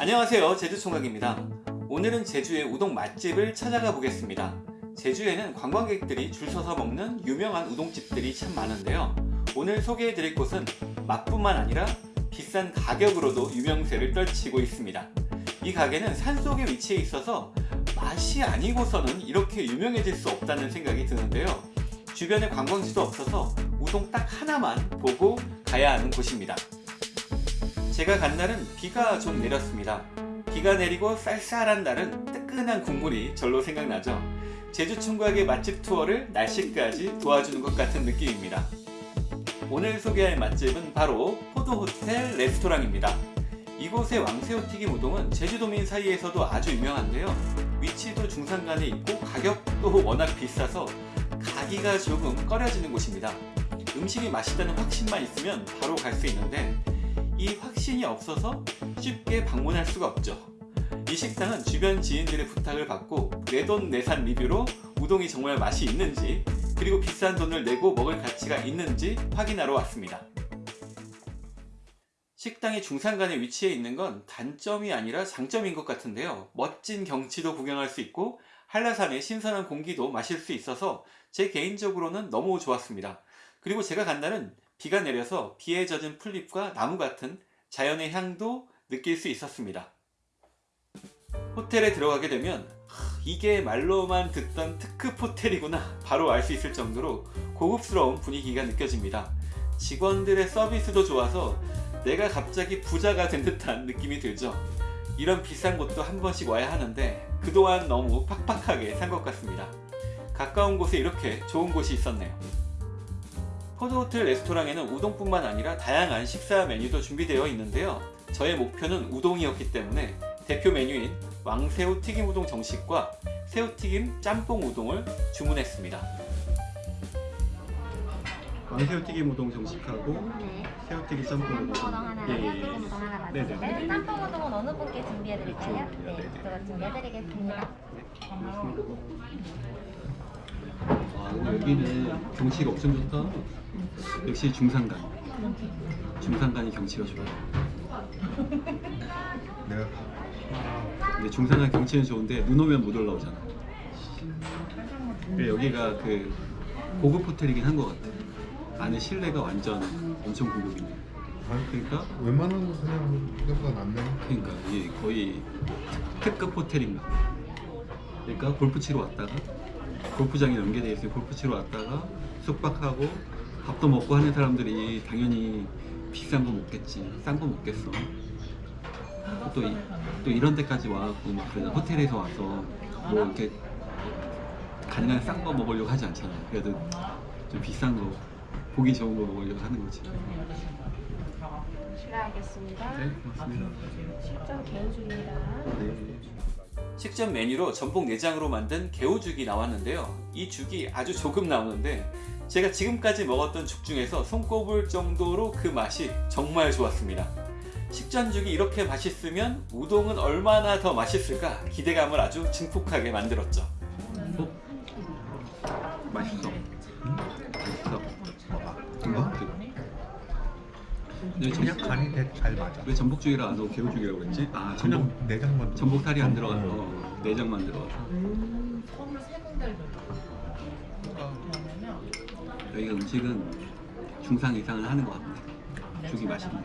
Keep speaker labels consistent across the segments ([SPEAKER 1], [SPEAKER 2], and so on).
[SPEAKER 1] 안녕하세요. 제주총각입니다. 오늘은 제주의 우동 맛집을 찾아가 보겠습니다. 제주에는 관광객들이 줄 서서 먹는 유명한 우동집들이 참 많은데요. 오늘 소개해 드릴 곳은 맛뿐만 아니라 비싼 가격으로도 유명세를 떨치고 있습니다. 이 가게는 산속에 위치해 있어서 맛이 아니고서는 이렇게 유명해질 수 없다는 생각이 드는데요. 주변에 관광지도 없어서 우동 딱 하나만 보고 가야 하는 곳입니다 제가 간 날은 비가 좀 내렸습니다. 비가 내리고 쌀쌀한 날은 뜨끈한 국물이 절로 생각나죠. 제주 총각의 맛집 투어를 날씨까지 도와주는 것 같은 느낌입니다. 오늘 소개할 맛집은 바로 포도호텔 레스토랑입니다. 이곳의 왕새우튀김 우동은 제주도민 사이에서도 아주 유명한데요. 위치도 중산간에 있고 가격도 워낙 비싸서 가기가 조금 꺼려지는 곳입니다. 음식이 맛있다는 확신만 있으면 바로 갈 수 있는데 이 확신이 없어서 쉽게 방문할 수가 없죠. 이 식당은 주변 지인들의 부탁을 받고 내돈내산 리뷰로 우동이 정말 맛이 있는지 그리고 비싼 돈을 내고 먹을 가치가 있는지 확인하러 왔습니다. 식당이 중산간에 위치해 있는 건 단점이 아니라 장점인 것 같은데요. 멋진 경치도 구경할 수 있고 한라산의 신선한 공기도 마실 수 있어서 제 개인적으로는 너무 좋았습니다. 그리고 제가 간 날은 비가 내려서 비에 젖은 풀잎과 나무 같은 자연의 향도 느낄 수 있었습니다. 호텔에 들어가게 되면 이게 말로만 듣던 특급 호텔이구나 바로 알 수 있을 정도로 고급스러운 분위기가 느껴집니다. 직원들의 서비스도 좋아서 내가 갑자기 부자가 된 듯한 느낌이 들죠. 이런 비싼 곳도 한 번씩 와야 하는데 그동안 너무 팍팍하게 산 것 같습니다. 가까운 곳에 이렇게 좋은 곳이 있었네요. 포드호텔 레스토랑에는 우동뿐만 아니라 다양한 식사 메뉴도 준비되어 있는데요. 저의 목표는 우동이었기 때문에 대표 메뉴인 왕새우 튀김 우동 정식과 새우튀김 짬뽕 우동을 주문했습니다. 왕새우 튀김 우동 정식하고
[SPEAKER 2] 네.
[SPEAKER 1] 새우튀김 짬뽕
[SPEAKER 2] 짬뽕 우동 하나,
[SPEAKER 1] 예, 예, 예.
[SPEAKER 2] 새우튀김 우동 하나
[SPEAKER 1] 네네.
[SPEAKER 2] 맞습니다. 네, 짬뽕 우동은 어느 분께 준비해드릴까요?
[SPEAKER 1] 그렇죠.
[SPEAKER 2] 네,
[SPEAKER 1] 네네.
[SPEAKER 2] 그거 준비해드리겠습니다.
[SPEAKER 1] 아, 여기는 경치가 엄청 좋다. 역시 중산간. 중산간이 경치가 좋아요.
[SPEAKER 3] 내가
[SPEAKER 1] 근데 중산간 경치는 좋은데 눈 오면 못 올라오잖아. 근데 여기가 그 고급 호텔이긴 한 것 같아. 안에 실내가 완전 엄청 고급이네. 그러니까
[SPEAKER 3] 웬만한 거 그냥 생각보다 낫네.
[SPEAKER 1] 그러니까 이게 거의 특급 호텔인가. 봐. 그러니까 골프 치러 왔다가 골프장에 연계되어 있어요. 골프 치러 왔다가 숙박하고 밥도 먹고 하는 사람들이 당연히 비싼 거 먹겠지. 싼 거 먹겠어. 또, 이, 또 이런 데까지 와갖고 막 그러나 호텔에서 와서 뭐 이렇게 가능한 싼 거 먹으려고 하지 않잖아. 그래도 좀 비싼 거 보기 좋은 거 먹으려고 하는 거지.
[SPEAKER 2] 실례하겠습니다.
[SPEAKER 1] 네, 고맙습니다.
[SPEAKER 2] 식전 개우중입니다.
[SPEAKER 1] 식전 메뉴로 전복 내장으로 만든 개우죽이 나왔는데요. 이 죽이 아주 조금 나오는데 제가 지금까지 먹었던 죽 중에서 손꼽을 정도로 그 맛이 정말 좋았습니다. 식전죽이 이렇게 맛있으면 우동은 얼마나 더 맛있을까 기대감을 아주 증폭하게 만들었죠. 어? 맛있어. 맛있어. 네,
[SPEAKER 3] 그냥 간이 되게 잘 맞아.
[SPEAKER 1] 왜 전복죽이라 안 하고 개우죽이라고 그랬지? 아 전복
[SPEAKER 3] 그냥 내장만.
[SPEAKER 1] 전복살이 안 들어가서
[SPEAKER 3] 어.
[SPEAKER 1] 내장만 들어가서. 여기가 음식은 중상 이상을 하는 것 같네 죽이 맛있네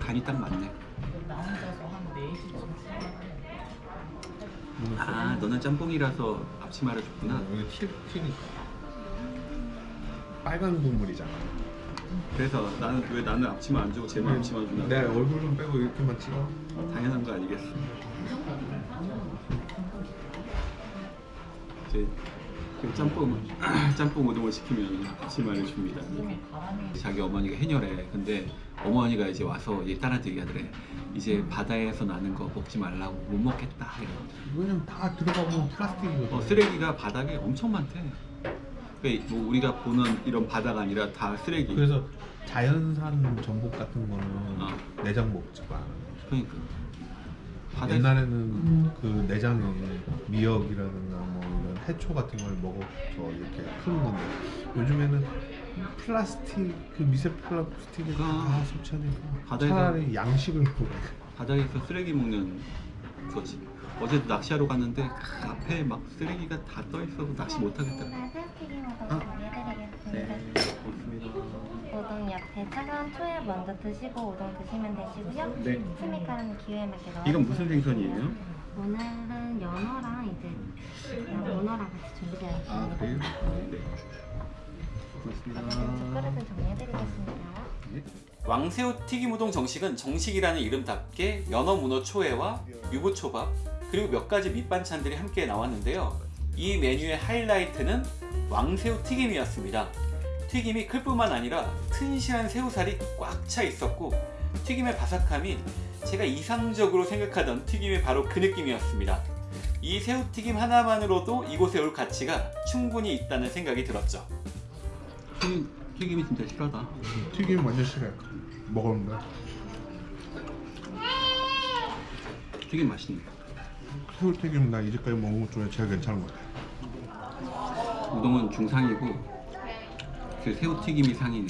[SPEAKER 1] 간이 딱 맞네. 아 너는 짬뽕이라서 앞치마를 줬구나.
[SPEAKER 3] 여기 티, 튀니 빨간 국물이잖아.
[SPEAKER 1] 그래서 나는 왜 나는 앞치마 안 주고 쟤만 앞치마 주나
[SPEAKER 3] 내 얼굴 좀 빼고 이렇게만 찍어.
[SPEAKER 1] 당연한 거 아니겠어 이제 그 짬뽕 짬뽕 우동을 시키면 앞치마를 줍니다 자기 어머니가 해녀래 근데 어머니가 이제 와서 얘 딸한테 얘기하더래 이제 바다에서 나는 거 먹지 말라고 못 먹겠다.
[SPEAKER 3] 왜냐면 다 들어가면 플라스틱이거든.
[SPEAKER 1] 어, 쓰레기가 바닥에 엄청 많대 그러니까 뭐 우리가 보는 이런 바다가 아니라 다 쓰레기
[SPEAKER 3] 그래서 자연산 전복 같은 거는
[SPEAKER 1] 어.
[SPEAKER 3] 내장 먹지 마.
[SPEAKER 1] 그러니까 바다에
[SPEAKER 3] 옛날에는 그 내장에 미역이라든가 뭐 이런 해초 같은 걸 먹어서 이렇게 크는 건데 요즘에는 플라스틱 그 미세 플라스틱을 다
[SPEAKER 4] 아.
[SPEAKER 3] 섭취하니까
[SPEAKER 4] 바다에서-
[SPEAKER 3] 차라리 양식을 먹어.
[SPEAKER 4] 바다에서 쓰레기 먹는 거지. 어제도 낚시하러 갔는데 그 앞에 막 쓰레기가 다 떠 있어서 낚시 못 하겠다. 아.
[SPEAKER 2] 준비해드리겠습니다.
[SPEAKER 4] 네, 고맙습니다.
[SPEAKER 2] 우동 옆에 차가운 초에 먼저 드시고 우동 드시면 되시고요.
[SPEAKER 4] 네.
[SPEAKER 2] 스미카라는 기호에 맞게 넣어.
[SPEAKER 4] 이건 무슨 생선이에요?
[SPEAKER 2] 오늘은 연어랑 이제 문어랑 같이 준비되어 있습니다.
[SPEAKER 4] 아 그래요? 네. 고맙습니다.
[SPEAKER 2] 젓가락은 정리해드리겠습니다.
[SPEAKER 4] 네.
[SPEAKER 1] 왕새우 튀김 우동 정식은 정식이라는 이름답게 연어 문어 초회와 유부초밥 그리고 몇 가지 밑반찬들이 함께 나왔는데요. 이 메뉴의 하이라이트는 왕새우 튀김이었습니다. 튀김이 클 뿐만 아니라 튼실한 새우살이 꽉 차 있었고 튀김의 바삭함이 제가 이상적으로 생각하던 튀김이 바로 그 느낌이었습니다. 이 새우튀김 하나만으로도 이곳에 올 가치가 충분히 있다는 생각이 들었죠.
[SPEAKER 4] 튀김, 튀김이 진짜 실하다.
[SPEAKER 3] 튀김 완전 싫어요. 먹었는데
[SPEAKER 4] 튀김 맛있네.
[SPEAKER 3] 새우튀김 나 이제까지 먹은 것 중에 제일 괜찮은 것 같아.
[SPEAKER 4] 우동은 중상이고 그 새우튀김이 상이네.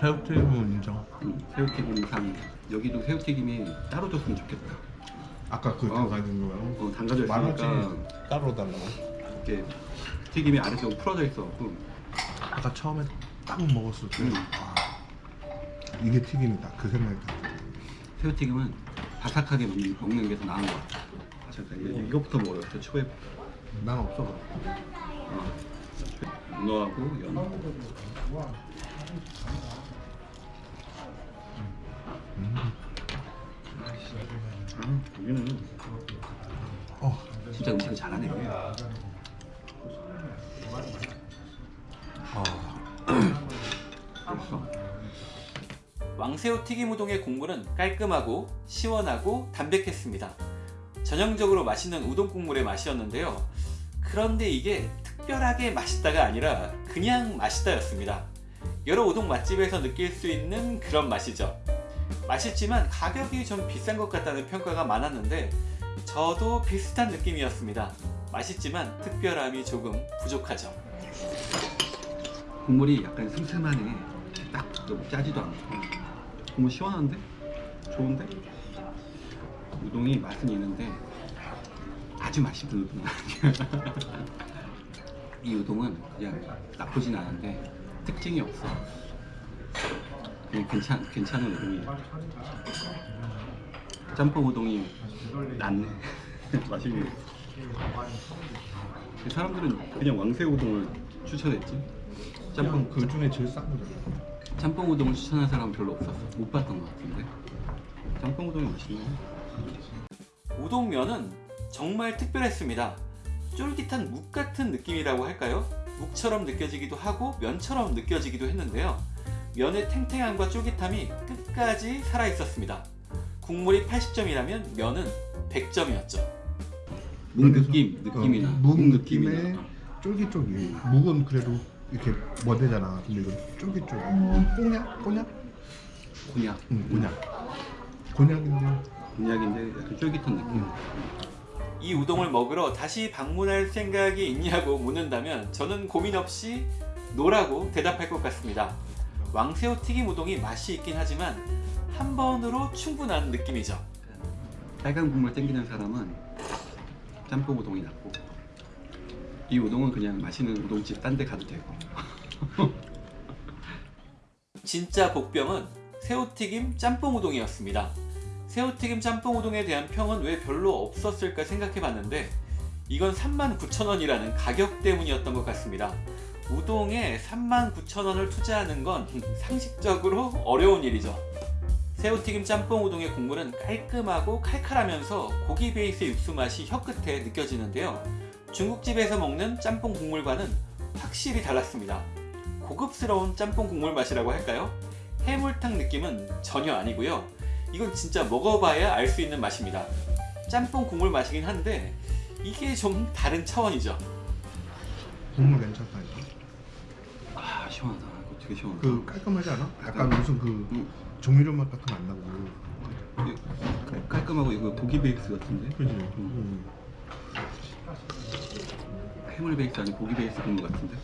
[SPEAKER 3] 새우튀김은 인정.
[SPEAKER 4] 음, 새우튀김이 상. 여기도 새우튀김이 따로 줬으면 좋겠다.
[SPEAKER 3] 아까 그
[SPEAKER 4] 어.
[SPEAKER 3] 들어가 있는 거랑
[SPEAKER 4] 어, 담가져
[SPEAKER 3] 만
[SPEAKER 4] 있으니까
[SPEAKER 3] 따로 달라고.
[SPEAKER 4] 이렇게 튀김이 아래쪽으로 풀어져 있어갖고
[SPEAKER 3] 아까 처음에 딱 먹었을 때
[SPEAKER 4] 음.
[SPEAKER 3] 와, 이게 튀김이다 그 생각이 들었어.
[SPEAKER 4] 새우튀김은 바삭하게 먹는, 먹는 게더 나은 것 같아. 바삭하게. 이거 부터 먹어요. 저 초에
[SPEAKER 3] 난 없어.
[SPEAKER 4] 어, 문어하고 연어.
[SPEAKER 3] 음.
[SPEAKER 4] 아, 여기는
[SPEAKER 3] 어,
[SPEAKER 4] 진짜 음식 잘하네.
[SPEAKER 3] 어.
[SPEAKER 4] 그래서
[SPEAKER 1] 왕새우 튀김 우동의 국물은 깔끔하고 시원하고 담백했습니다. 전형적으로 맛있는 우동 국물의 맛이었는데요. 그런데 이게 특별하게 맛있다가 아니라 그냥 맛있다였습니다. 여러 우동 맛집에서 느낄 수 있는 그런 맛이죠. 맛있지만 가격이 좀 비싼 것 같다는 평가가 많았는데 저도 비슷한 느낌이었습니다. 맛있지만 특별함이 조금 부족하죠.
[SPEAKER 4] 국물이 약간 슴슴하네. 딱 너무 짜지도 않고. 국물 시원한데? 좋은데? 우동이 맛은 있는데 아주 맛있는 아니야. 이 우동은 그냥 나쁘진 않은데 특징이 없어. 그냥 괜찮, 괜찮은 우동이야. 짬뽕 우동이 낫네. 맛있네. 사람들은 그냥 왕새우 우동을 추천했지. 짬뽕
[SPEAKER 3] 그 중에 제일 싼 거잖아.
[SPEAKER 4] 짬뽕 우동을 추천한 사람은 별로 없었어. 못 봤던 것 같은데. 짬뽕 우동이 맛있네.
[SPEAKER 1] 우동면은 정말 특별했습니다. 쫄깃한 묵 같은 느낌이라고 할까요? 묵처럼 느껴지기도 하고 면처럼 느껴지기도 했는데요. 면의 탱탱함과 쫄깃함이 끝까지 살아있었습니다. 국물이 80점이라면 면은 100점이었죠.
[SPEAKER 4] 묵 느낌, 느낌이 나.
[SPEAKER 3] 어, 묵 느낌에
[SPEAKER 4] 나.
[SPEAKER 3] 쫄깃쫄깃. 묵은 그래도 이렇게 머대잖아. 근데 이건 쫄깃쫄깃. 꽁약? 꽁약?
[SPEAKER 4] 곤약.
[SPEAKER 3] 응, 곤약. 곤약인데
[SPEAKER 4] 곤약인데 약간 쫄깃한 느낌.
[SPEAKER 1] 이 우동을 먹으러 다시 방문할 생각이 있냐고 묻는다면 저는 고민 없이 no라고 대답할 것 같습니다. 왕새우 튀김 우동이 맛이 있긴 하지만 한 번으로 충분한 느낌이죠.
[SPEAKER 4] 빨간 국물 땡기는 사람은 짬뽕 우동이 낫고 이 우동은 그냥 맛있는 우동집 딴 데 가도 되고
[SPEAKER 1] 진짜 복병은 새우튀김 짬뽕 우동이었습니다. 새우튀김 짬뽕 우동에 대한 평은 왜 별로 없었을까 생각해봤는데 이건 39,000원이라는 가격 때문이었던 것 같습니다. 우동에 39,000원을 투자하는 건 상식적으로 어려운 일이죠. 새우튀김 짬뽕 우동의 국물은 깔끔하고 칼칼하면서 고기 베이스의 육수 맛이 혀끝에 느껴지는데요. 중국집에서 먹는 짬뽕 국물과는 확실히 달랐습니다. 고급스러운 짬뽕 국물 맛이라고 할까요? 해물탕 느낌은 전혀 아니고요. 이건 진짜 먹어봐야 알 수 있는 맛입니다. 짬뽕 국물 맛이긴 한데 이게 좀 다른 차원이죠.
[SPEAKER 3] 국물 괜찮다. 이거.
[SPEAKER 4] 아 시원하다 이거 되게 시원하다
[SPEAKER 3] 그 깔끔하지 않아? 약간 무슨 그
[SPEAKER 4] 음,
[SPEAKER 3] 조미료 맛 같은 거 안 나고.
[SPEAKER 4] 깔- 깔끔하고 이거 고기 베이스 같은데
[SPEAKER 3] 그지? 음.
[SPEAKER 4] 해물 베이스 아니고 고기 베이스 국물 같은데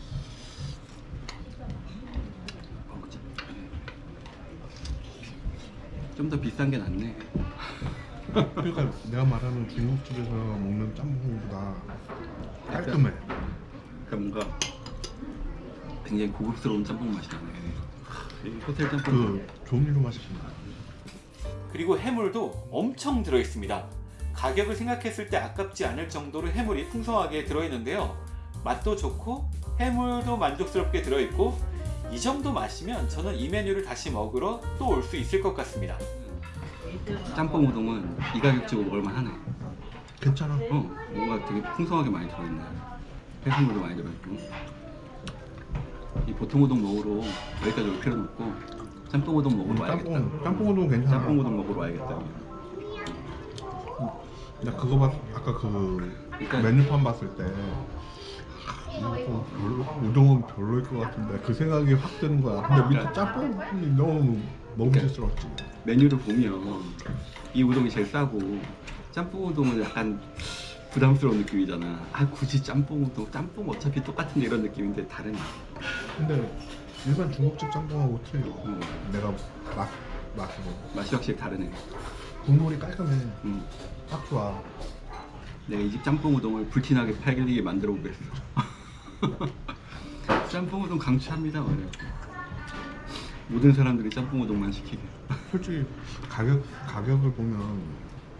[SPEAKER 4] 좀 더 비싼 게 낫네.
[SPEAKER 3] 그러니까 내가 말하는 중국집에서 먹는 짬뽕보다 깔끔해.
[SPEAKER 4] 그러니까 뭔가 굉장히 고급스러운 짬뽕 맛이 나네. 이 호텔 짬뽕.
[SPEAKER 3] 그 조미료 맛이 나.
[SPEAKER 1] 그리고 해물도 엄청 들어있습니다. 가격을 생각했을 때 아깝지 않을 정도로 해물이 풍성하게 들어있는데요. 맛도 좋고 해물도 만족스럽게 들어있고 이 정도 맛이면 저는 이 메뉴를 다시 먹으러 또 올 수 있을 것 같습니다.
[SPEAKER 4] 짬뽕 우동은 이 가격 주고 먹을만 하네.
[SPEAKER 3] 괜찮아.
[SPEAKER 4] 어, 뭔가 되게 풍성하게 많이 들어있네. 해산물도 많이 들어있고. 이 보통 우동 먹으러 여기까지 올 필요는 없고 짬뽕 우동 먹으러 와야겠다.
[SPEAKER 3] 짬뽕 짬뽕 우동 괜찮아.
[SPEAKER 4] 짬뽕 우동 먹으러 와야겠다.
[SPEAKER 3] 나 그거 봤 아까 그
[SPEAKER 4] 그러니까
[SPEAKER 3] 메뉴판 봤을 때 아, 좀 별로, 우동은 별로일 것 같은데 그 생각이 확 드는 거야. 근데 밑에 짬뽕이 너무 먹음직스럽지.
[SPEAKER 4] 메뉴를 보면 이 우동이 제일 싸고 짬뽕 우동은 약간 부담스러운 느낌이잖아. 아 굳이 짬뽕 우동, 짬뽕 어차피 똑같은 이런 느낌인데 다르네.
[SPEAKER 3] 근데 일반 중국집 짬뽕하고 틀려.
[SPEAKER 4] 어,
[SPEAKER 3] 내가 맛 맛으로
[SPEAKER 4] 맛이 확실히 다르네.
[SPEAKER 3] 국물이 깔끔해.
[SPEAKER 4] 음.
[SPEAKER 3] 딱 좋아.
[SPEAKER 4] 내가 이 집 짬뽕 우동을 불티나게 팔리게 만들어 보겠어. 짬뽕 우동 강추합니다. 말이야. 모든 사람들이 짬뽕 우동만 시키게.
[SPEAKER 3] 솔직히 가격 가격을 보면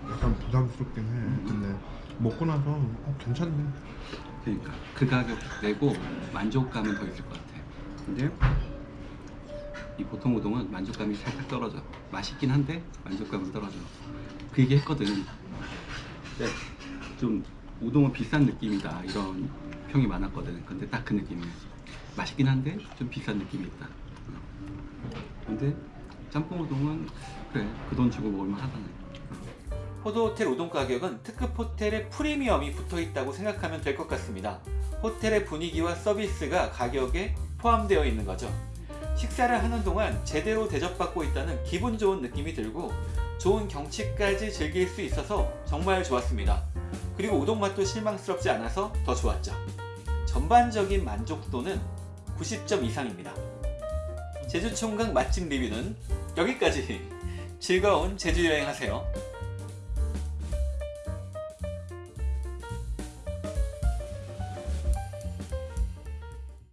[SPEAKER 3] 약간 부담스럽긴 해. 근데 먹고 나서 어, 괜찮네.
[SPEAKER 4] 그러니까 그 가격 내고 만족감은 더 있을 것 같아. 근데 이 보통 우동은 만족감이 살짝 떨어져. 맛있긴 한데 만족감은 떨어져. 그 얘기 했거든. 근데 좀 우동은 비싼 느낌이다 이런 평이 많았거든. 근데 딱 그 느낌이야. 맛있긴 한데 좀 비싼 느낌이 있다. 어. 근데 짬뽕 우동은 그래 그 돈 주고 먹을만 하다네.
[SPEAKER 1] 포도호텔 우동 가격은 특급 호텔의 프리미엄이 붙어 있다고 생각하면 될 것 같습니다. 호텔의 분위기와 서비스가 가격에 포함되어 있는 거죠. 식사를 하는 동안 제대로 대접받고 있다는 기분 좋은 느낌이 들고 좋은 경치까지 즐길 수 있어서 정말 좋았습니다. 그리고 우동 맛도 실망스럽지 않아서 더 좋았죠. 전반적인 만족도는 90점 이상입니다. 제주 총각 맛집 리뷰는 여기까지. 즐거운 제주 여행 하세요.